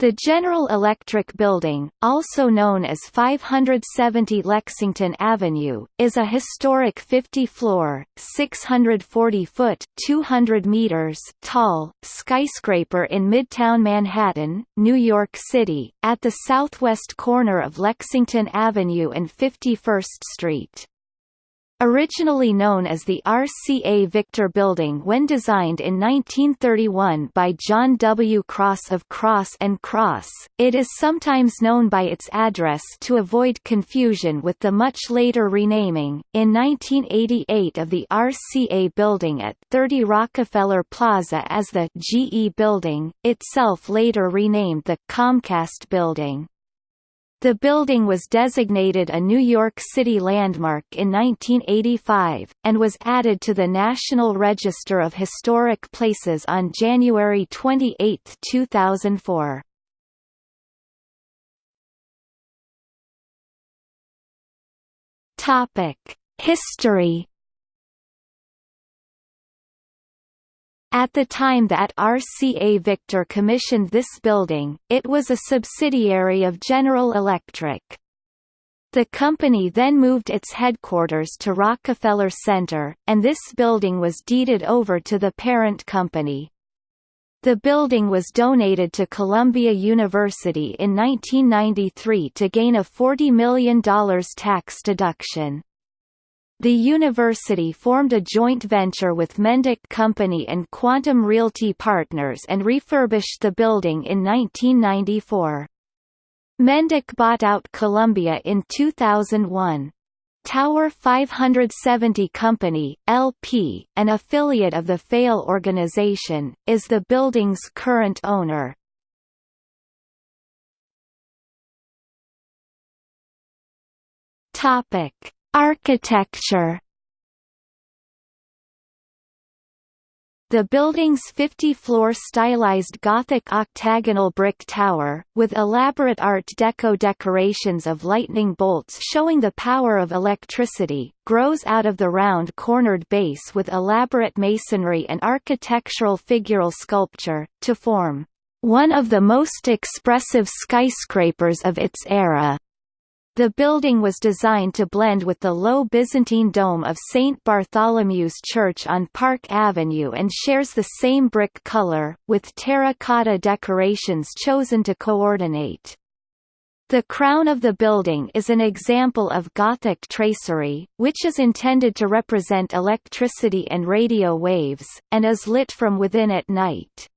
The General Electric Building, also known as 570 Lexington Avenue, is a historic 50-floor, 640-foot (200 meters) tall, skyscraper in Midtown Manhattan, New York City, at the southwest corner of Lexington Avenue and 51st Street. Originally known as the RCA Victor Building when designed in 1931 by John W. Cross of Cross & Cross, it is sometimes known by its address to avoid confusion with the much later renaming, in 1988 of the RCA Building at 30 Rockefeller Plaza as the GE Building, itself later renamed the Comcast Building. The building was designated a New York City landmark in 1985, and was added to the National Register of Historic Places on January 28, 2004. History At the time that RCA Victor commissioned this building, it was a subsidiary of General Electric. The company then moved its headquarters to Rockefeller Center, and this building was deeded over to the parent company. The building was donated to Columbia University in 1993 to gain a $40 million tax deduction. The university formed a joint venture with Mendik Company and Quantum Realty Partners and refurbished the building in 1994. Mendik bought out Columbia in 2001. Tower 570 Company, LP, an affiliate of the Feil organization, is the building's current owner. Topic Architecture The building's 50-floor stylized Gothic octagonal brick tower, with elaborate Art Deco decorations of lightning bolts showing the power of electricity, grows out of the round-cornered base with elaborate masonry and architectural figural sculpture, to form one of the most expressive skyscrapers of its era. The building was designed to blend with the low Byzantine dome of St. Bartholomew's Church on Park Avenue and shares the same brick color, with terracotta decorations chosen to coordinate. The crown of the building is an example of Gothic tracery, which is intended to represent electricity and radio waves, and is lit from within at night.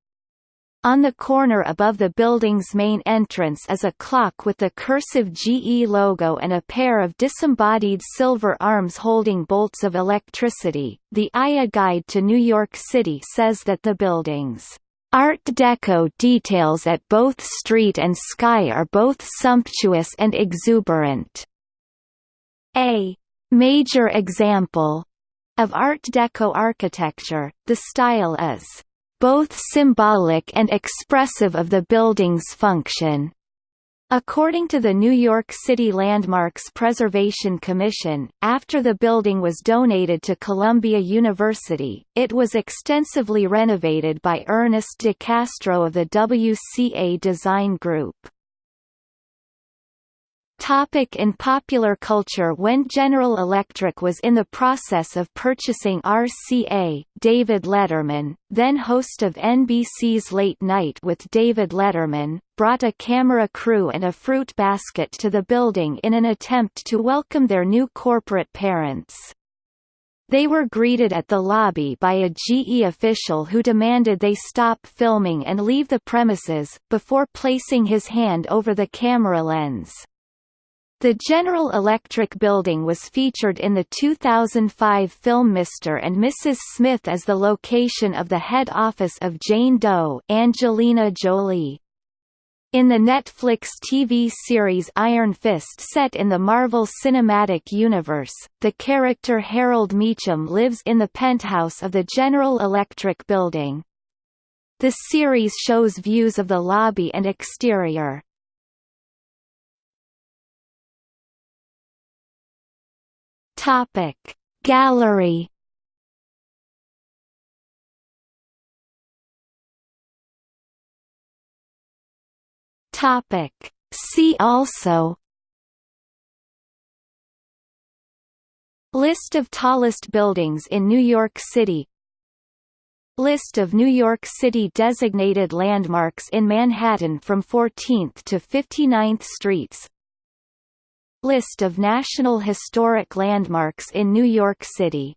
On the corner above the building's main entrance is a clock with the cursive GE logo and a pair of disembodied silver arms holding bolts of electricity. The AIA Guide to New York City says that the building's Art Deco details at both street and sky are both sumptuous and exuberant. A major example of Art Deco architecture, the style is both symbolic and expressive of the building's function. According to the New York City Landmarks Preservation Commission, after the building was donated to Columbia University, it was extensively renovated by Ernest de Castro of the WCA Design Group. Topic in popular culture When General Electric was in the process of purchasing RCA, David Letterman, then host of NBC's Late Night with David Letterman, brought a camera crew and a fruit basket to the building in an attempt to welcome their new corporate parents. They were greeted at the lobby by a GE official who demanded they stop filming and leave the premises, before placing his hand over the camera lens. The General Electric building was featured in the 2005 film Mr. and Mrs. Smith as the location of the head office of Jane Doe Angelina Jolie. In the Netflix TV series Iron Fist set in the Marvel Cinematic Universe, the character Harold Meachum lives in the penthouse of the General Electric building. The series shows views of the lobby and exterior. Topic Gallery Topic. See also List of tallest buildings in New York City List of New York City designated landmarks in Manhattan from 14th to 59th Streets List of National Historic Landmarks in New York City